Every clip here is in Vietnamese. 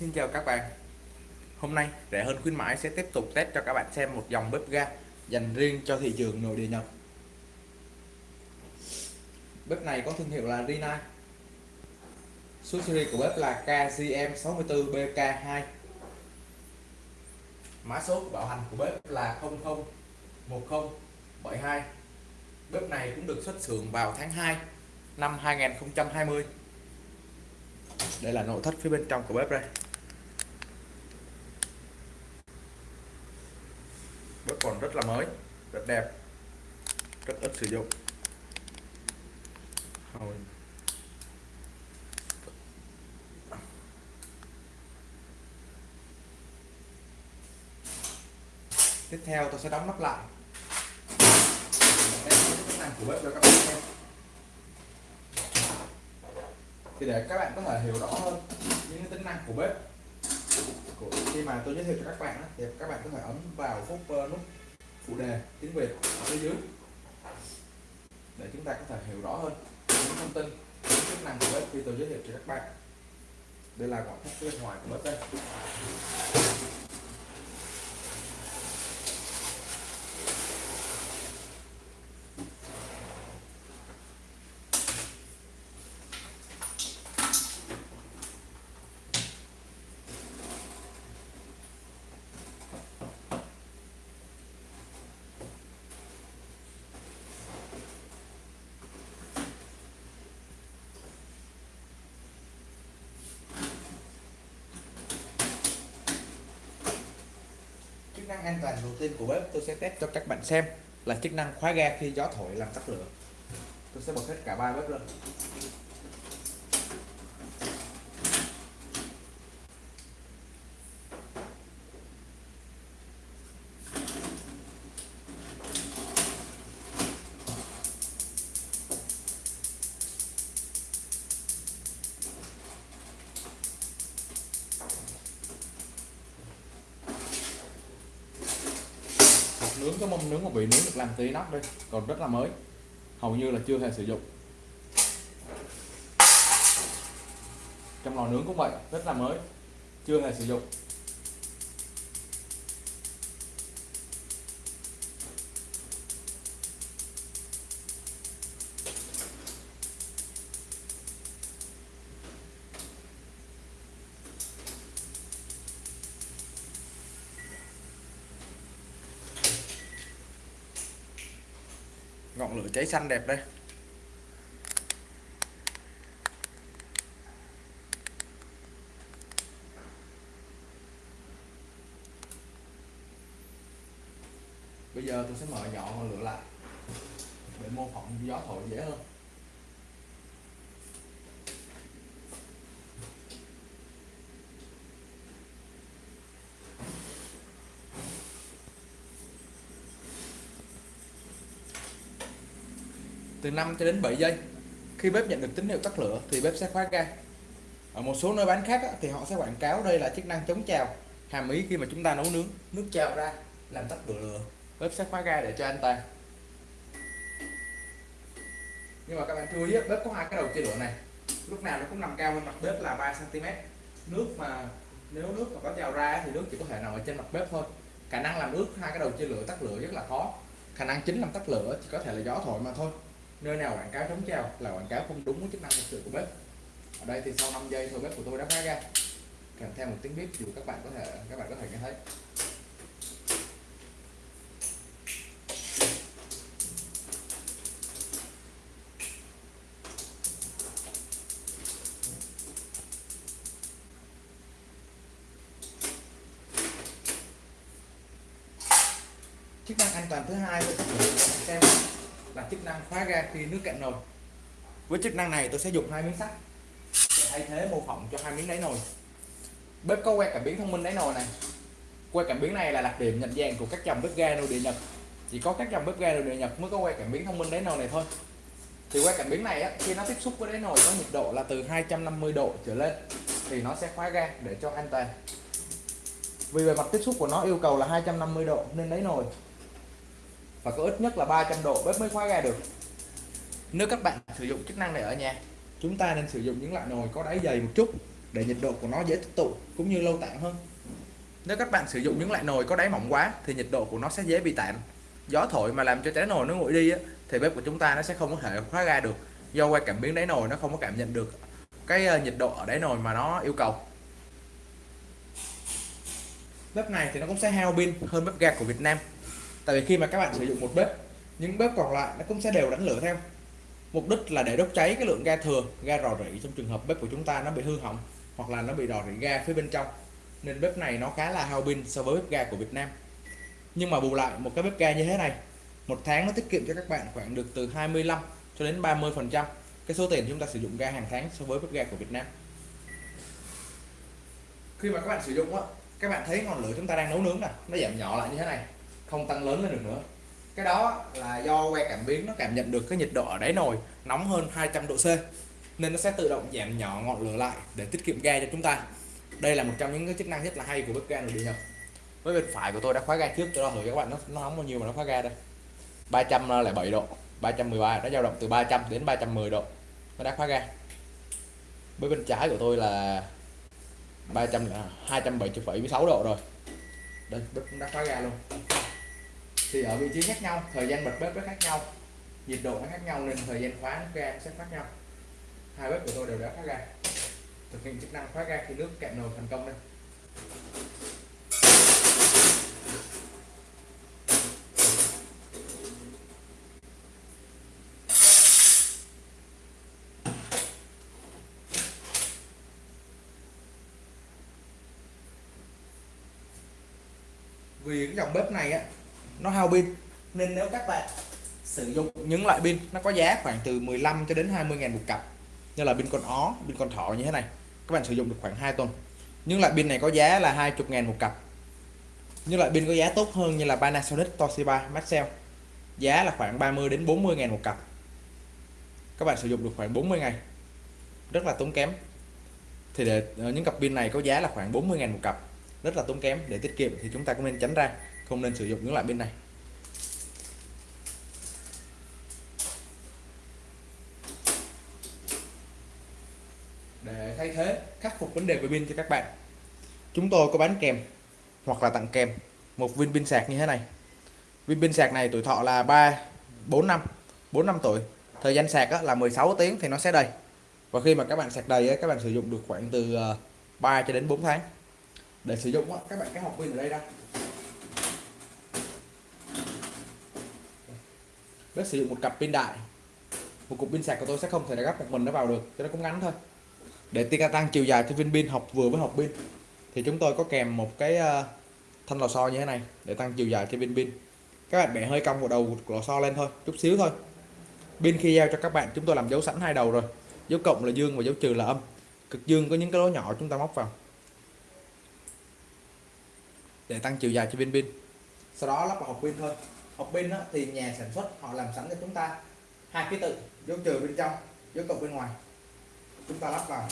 Xin chào các bạn. Hôm nay, rẻ hơn khuyến mãi sẽ tiếp tục test cho các bạn xem một dòng bếp ga dành riêng cho thị trường nội địa Nhật. Bếp này có thương hiệu là Rina. Số series của bếp là KGM64BK2 Mã số bảo hành của bếp là 001072 Bếp này cũng được xuất xưởng vào tháng 2 năm 2020 đây là nội thất phía bên trong của bếp đây bếp còn rất là mới, rất đẹp, rất ít sử dụng. Rồi. tiếp theo tôi sẽ đóng nắp lại. Năng của bếp cho các bạn xem thì để các bạn có thể hiểu rõ hơn những tính năng của bếp. Của khi mà tôi giới thiệu cho các bạn thì các bạn có thể ấn vào phút ờ, nút phụ đề, tiếng Việt, ở phía dưới. Để chúng ta có thể hiểu rõ hơn những thông tin, những chức năng của bếp khi tôi giới thiệu cho các bạn. Đây là ngoại thất bên ngoài của bếp đây. Năng an toàn đầu tiên của bếp tôi sẽ test cho các bạn xem là chức năng khóa ga khi gió thổi làm tắt lửa. Tôi sẽ bật hết cả ba bếp lên. Nướng, cái mâm nướng của vị nướng được làm tí nóc đây, còn rất là mới, hầu như là chưa hề sử dụng. Trong lò nướng cũng vậy, rất là mới, chưa hề sử dụng. Ngọn lửa cháy xanh đẹp đây. Bây giờ tôi sẽ mở nhỏ ngọn lửa lại để mô phỏng gió thổi dễ hơn. Từ 5 cho đến 7 giây. Khi bếp nhận được tín hiệu tắt lửa thì bếp sẽ khóa ga. Ở một số nơi bán khác thì họ sẽ quảng cáo đây là chức năng chống trào hàm ý khi mà chúng ta nấu nướng. Nước trào ra làm tắt lửa. Bếp sẽ khóa ga để cho an toàn nhưng mà các bạn chú ý bếp có hai cái đầu chia lửa này. Lúc nào nó cũng nằm cao hơn mặt bếp là 3 cm nước mà nếu nước mà có trào ra thì nước chỉ có thể nằm ở trên mặt bếp thôi. Khả năng làm nước hai cái đầu chia lửa tắt lửa rất là khó. Khả năng chính làm tắt lửa chỉ có thể là gió thổi mà thôi nơi nào quảng cáo chống treo là quảng cáo không đúng với chức năng thực sự của bếp. Ở đây thì sau 5 giây thôi bếp của tôi đã khóa ra. Kèm theo một tiếng bếp dù các bạn có thể, các bạn có thể nghe thấy. Chức năng an toàn thứ hai xem là chức năng khóa ga khi nước cạn nồi. Với chức năng này tôi sẽ dùng hai miếng sắt. Để thay thế mô phỏng cho hai miếng đáy nồi. Bếp có que cảm biến thông minh đáy nồi này. Que cảm biến này là đặc điểm nhận dạng của các dòng bếp ga nội địa nhật. Chỉ có các dòng bếp ga nội địa nhật mới có que cảm biến thông minh đáy nồi này thôi. Thì que cảm biến này á, khi nó tiếp xúc với đáy nồi có nhiệt độ là từ 250 độ trở lên thì nó sẽ khóa ga để cho an toàn. Vì bề mặt tiếp xúc của nó yêu cầu là 250 độ nên đáy nồi và có ít nhất là 300 độ bếp mới khóa ga được. Nếu các bạn sử dụng chức năng này ở nhà chúng ta nên sử dụng những loại nồi có đáy dày một chút để nhiệt độ của nó dễ tích tụ cũng như lâu tản hơn. Nếu các bạn sử dụng những loại nồi có đáy mỏng quá thì nhiệt độ của nó sẽ dễ bị tản gió thổi mà làm cho trái nồi nó nguội đi á, thì bếp của chúng ta nó sẽ không có thể khóa ga được. Do qua cảm biến đáy nồi nó không có cảm nhận được cái ờ, nhiệt độ ở đáy nồi mà nó yêu cầu. Bếp này thì nó cũng sẽ hao pin hơn bếp ga của Việt Nam tại vì khi mà các bạn sử dụng một bếp, những bếp còn lại nó cũng sẽ đều đánh lửa theo. Mục đích là để đốt cháy cái lượng ga thừa, ga rò rỉ trong trường hợp bếp của chúng ta nó bị hư hỏng hoặc là nó bị rò rỉ ga phía bên trong. Nên bếp này nó khá là hao pin so với bếp ga của Việt Nam. Nhưng mà bù lại, một cái bếp ga như thế này, một tháng nó tiết kiệm cho các bạn khoảng được từ 25 cho đến 30 phần trăm cái số tiền chúng ta sử dụng ga hàng tháng so với bếp ga của Việt Nam. Khi mà các bạn sử dụng á, các bạn thấy ngọn lửa chúng ta đang nấu nướng nè, nó giảm nhỏ lại như thế này không tăng lớn lên được nữa. Cái đó là do que cảm biến nó cảm nhận được cái nhiệt độ ở đáy nồi nóng hơn 200 độ C nên nó sẽ tự động giảm nhỏ ngọn lửa lại để tiết kiệm ga cho chúng ta. Đây là một trong những cái chức năng rất là hay của bếp ga nội địa nhập với bên phải của tôi đã khóa ga trước cho thử các bạn nó, nó nóng bao nhiêu mà nó khóa ga đây? 307 độ 313 nó dao động từ 300 đến 310 độ nó đã khóa ga. Với bên trái của tôi là 300 là 276 độ rồi. Đây bếp cũng đã khóa ga luôn thì ở vị trí khác nhau, thời gian bật bếp nó khác nhau, nhiệt độ nó khác nhau nên thời gian khóa nước ga sẽ khác nhau. Hai bếp của tôi đều đã khóa ga, thực hiện chức năng khóa ga khi nước cạn nồi thành công đây. Vì cái dòng bếp này á nó hao pin. Nên nếu các bạn sử dụng những loại pin, nó có giá khoảng từ 15 cho đến 20 ngàn một cặp. Như là pin con ó, pin con thỏ như thế này. Các bạn sử dụng được khoảng 2 tuần. Những loại pin này có giá là 20 ngàn một cặp. Những loại pin có giá tốt hơn như là Panasonic, Toshiba, Maxell, giá là khoảng 30 đến 40 ngàn một cặp. Các bạn sử dụng được khoảng 40 ngày. Rất là tốn kém. Thì để ờ, những cặp pin này có giá là khoảng 40 ngàn một cặp. Rất là tốn kém. Để tiết kiệm thì chúng ta cũng nên tránh ra không nên sử dụng những loại pin này. Để thay thế, khắc phục vấn đề về pin cho các bạn, chúng tôi có bán kèm hoặc là tặng kèm một viên pin sạc như thế này. Viên pin sạc này tuổi thọ là 3 4 năm 4 năm tuổi. Thời gian sạc là 16 tiếng thì nó sẽ đầy. Và khi mà các bạn sạc đầy các bạn sử dụng được khoảng từ ờ, 3 cho đến 4 tháng. Để sử dụng các bạn cái học pin ở đây ra bếp sử dụng một cặp pin đại. Một cục pin sạc của tôi sẽ không thể gấp một mình nó vào được, cho nó cũng ngắn thôi. Để tăng tăng chiều dài cho viên pin học vừa với học pin. Thì chúng tôi có kèm một cái ờ, thanh lò xo như thế này để tăng chiều dài cho viên pin. Các bạn bẻ hơi cong vào đầu của lò xo lên thôi, chút xíu thôi. Pin khi giao cho các bạn, chúng tôi làm dấu sẵn hai đầu rồi. Dấu cộng là dương và dấu trừ là âm. Cực dương có những cái lỗ nhỏ chúng ta móc vào. Để tăng chiều dài cho viên pin. Sau đó lắp vào hộp pin thôi hộp pin thì nhà sản xuất họ làm sẵn cho chúng ta hai ký tự dấu trừ bên trong dấu cộng bên ngoài. Chúng ta lắp vào.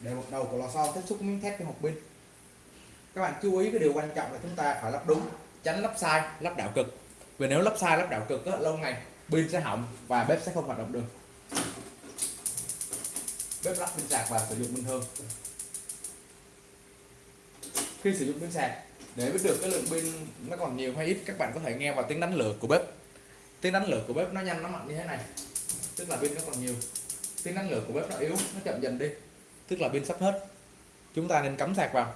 Để một đầu của lò xo tiếp xúc miếng thép với hộp pin. Các bạn chú ý cái điều quan trọng là chúng ta phải lắp đúng tránh lắp sai lắp đảo cực. Vì nếu lắp sai lắp đảo cực đó, lâu ngày pin sẽ hỏng và bếp sẽ không hoạt động được. Bếp lắp pin sạc và sử dụng bình thường khi sử dụng pin sạc để biết được cái lượng pin nó còn nhiều hay ít, các bạn có thể nghe vào tiếng đánh lửa của bếp. Tiếng đánh lửa của bếp nó nhanh, nó mạnh như thế này. Tức là pin nó còn nhiều. Tiếng đánh lửa của bếp nó yếu, nó chậm dần đi. Tức là pin sắp hết. Chúng ta nên cắm sạc vào.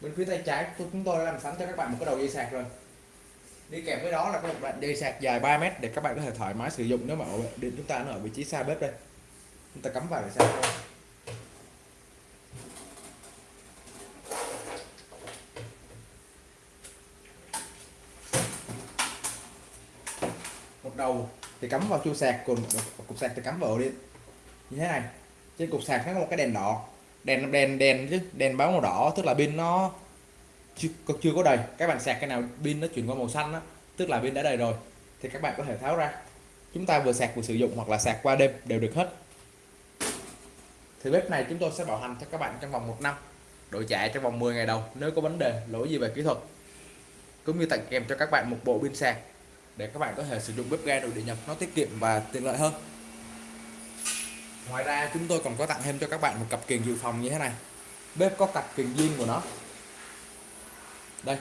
Bên phía tay trái chúng tôi đã làm sẵn cho các bạn một cái đầu dây sạc rồi. Đi kèm với đó là có một đoạn dây sạc dài 3 mét để các bạn có thể thoải mái sử dụng nếu mà điện chúng ta nó ở vị trí xa bếp đây. Chúng ta cắm vào để sạc thôi. Đầu thì cắm vào chu sạc còn cục sạc thì cắm vào đi. Như thế này. Trên cục sạc nó có một cái đèn đỏ. Đèn đèn đèn chứ đèn báo màu đỏ tức là pin nó chưa, chưa có đầy. Các bạn sạc cái nào pin nó chuyển qua màu xanh đó, tức là pin đã đầy rồi thì các bạn có thể tháo ra. Chúng ta vừa sạc vừa sử dụng hoặc là sạc qua đêm đều được hết. Thì bếp này chúng tôi sẽ bảo hành cho các bạn trong vòng một năm đổi trả trong vòng 10 ngày đầu nếu có vấn đề lỗi gì về kỹ thuật. Cũng như tặng kèm cho các bạn một bộ pin sạc để các bạn có thể sử dụng bếp ga nội địa nhập nó tiết kiệm và tiện lợi hơn. Ngoài ra, chúng tôi còn có tặng thêm cho các bạn một cặp kiềng dự phòng như thế này. Bếp có cặp kiềng zin của nó. Đây,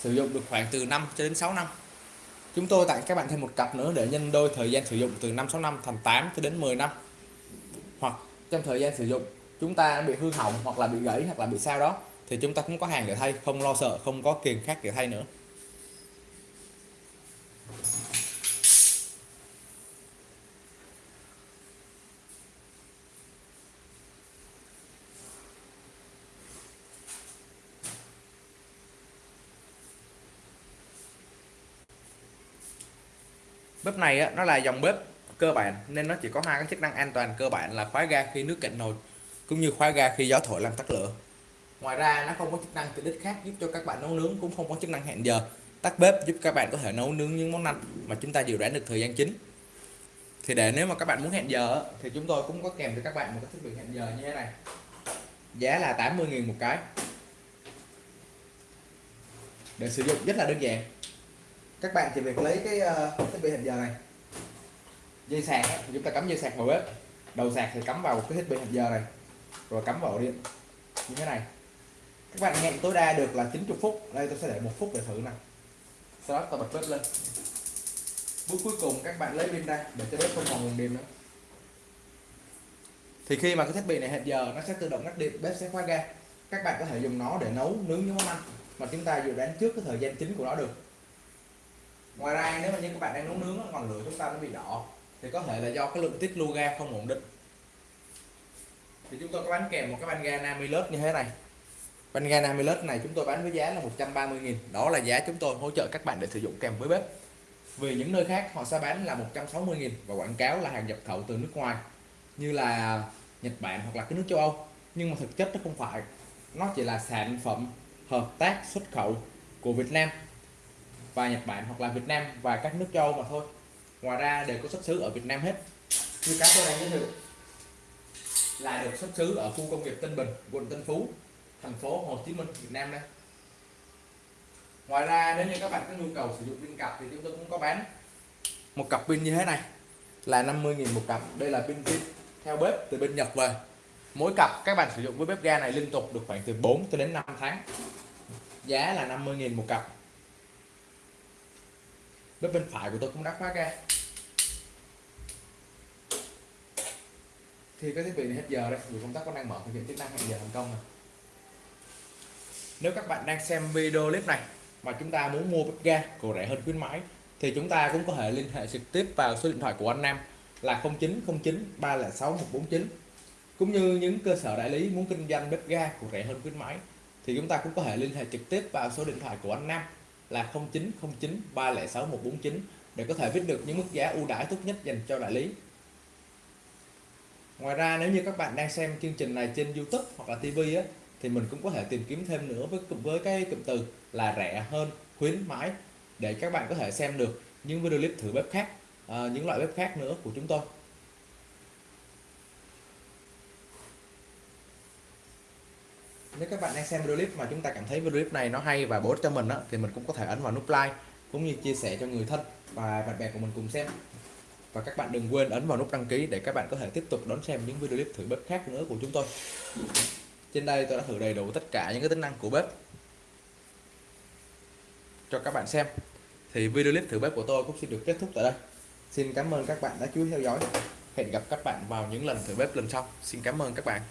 sử dụng được khoảng từ 5 cho đến 6 năm. Chúng tôi tặng các bạn thêm một cặp nữa để nhân đôi thời gian sử dụng từ 5 6 năm thành 8 cho đến 10 năm. Hoặc trong thời gian sử dụng, chúng ta bị hư hỏng hoặc là bị gãy hoặc là bị sao đó, thì chúng ta cũng có hàng để thay, không lo sợ, không có kiềng khác để thay nữa. Bếp này á, nó là dòng bếp cơ bản nên nó chỉ có hai cái chức năng an toàn cơ bản là khóa ga khi nước cạnh nồi cũng như khóa ga khi gió thổi làm tắt lửa. Ngoài ra nó không có chức năng tiện ích khác giúp cho các bạn nấu nướng cũng không có chức năng hẹn giờ. Tắt bếp giúp các bạn có thể nấu nướng những món ăn mà chúng ta dự đoán được thời gian chính. Thì để nếu mà các bạn muốn hẹn giờ thì chúng tôi cũng có kèm cho các bạn một cái thiết bị hẹn giờ như thế này. Giá là 80.000 một cái. Để sử dụng rất là đơn giản các bạn chỉ việc lấy cái uh, thiết bị hẹn giờ này. Dây sạc chúng ta cắm dây sạc vào bếp. Đầu sạc thì cắm vào cái thiết bị hẹn giờ này. Rồi cắm vào điện. Như thế này. Các bạn hẹn tối đa được là 90 phút. Đây tôi sẽ để một phút để thử nè. Sau đó tôi bật bếp lên. Bước cuối cùng các bạn lấy pin ra để cho bếp không còn nguồn điện nữa. Thì khi mà cái thiết bị này hẹn giờ nó sẽ tự động ngắt điện bếp sẽ khóa ga. Các bạn có thể dùng nó để nấu nướng những món ăn mà chúng ta dự đoán trước cái thời gian chính của nó được ngoài ra, nếu mà như các bạn đang nấu nướng ngọn lửa chúng ta nó bị đỏ. Thì có thể là do cái lượng tiết lưu ga không ổn định. Thì chúng tôi có bán kèm một cái van ga Namilus như thế này. Van ga Namilus này chúng tôi bán với giá là 130.000 đó là giá chúng tôi hỗ trợ các bạn để sử dụng kèm với bếp. Vì những nơi khác, họ sẽ bán là 160.000 và quảng cáo là hàng nhập khẩu từ nước ngoài, như là Nhật Bản hoặc là cái nước châu Âu. Nhưng mà thực chất nó không phải. Nó chỉ là sản phẩm hợp tác xuất khẩu của Việt Nam và Nhật Bản hoặc là Việt Nam và các nước châu mà thôi. Ngoài ra đều có xuất xứ ở Việt Nam hết. Như cá tôi đang giới thiệu, là được xuất xứ ở khu công nghiệp Tân Bình, quận Tân Phú, thành phố Hồ Chí Minh, Việt Nam đây. Ngoài ra, nếu như các bạn có nhu cầu sử dụng pin cặp thì chúng tôi cũng có bán một cặp pin như thế này, là 50.000 một cặp. Đây là pin pin theo bếp từ bên Nhật về. Mỗi cặp các bạn sử dụng với bếp ga này liên tục được khoảng từ 4 cho đến 5 tháng. Giá là 50.000 một cặp bếp bên phải của tôi cũng đã khóa ga. Thì cái thiết bị này hết giờ đây vì công tác có đang mở thực hiện chức năng hẹn giờ thành công này nếu các bạn đang xem video clip này mà chúng ta muốn mua bếp ga của rẻ hơn khuyến mãi, thì chúng ta cũng có thể liên hệ trực tiếp vào số điện thoại của anh Nam là 0909 306 149 cũng như những cơ sở đại lý muốn kinh doanh bếp ga của rẻ hơn khuyến mãi, thì chúng ta cũng có thể liên hệ trực tiếp vào số điện thoại của anh Nam là 0909 306 149 để có thể biết được những mức giá ưu đãi tốt nhất dành cho đại lý. Ngoài ra, nếu như các bạn đang xem chương trình này trên YouTube hoặc là TV á, thì mình cũng có thể tìm kiếm thêm nữa với với cái cụm từ là rẻ hơn, khuyến mãi, để các bạn có thể xem được những video clip thử bếp khác ờ, những loại bếp khác nữa của chúng tôi nếu các bạn đang xem video clip mà chúng ta cảm thấy video clip này nó hay và bổ ích cho mình đó, thì mình cũng có thể ấn vào nút like cũng như chia sẻ cho người thân và bạn bè của mình cùng xem. Và các bạn đừng quên ấn vào nút đăng ký để các bạn có thể tiếp tục đón xem những video clip thử bếp khác nữa của chúng tôi. Trên đây tôi đã thử đầy đủ tất cả những cái tính năng của bếp cho các bạn xem. Thì video clip thử bếp của tôi cũng xin được kết thúc tại đây. Xin cảm ơn các bạn đã chú ý theo dõi. Hẹn gặp các bạn vào những lần thử bếp lần sau. Xin cảm ơn các bạn.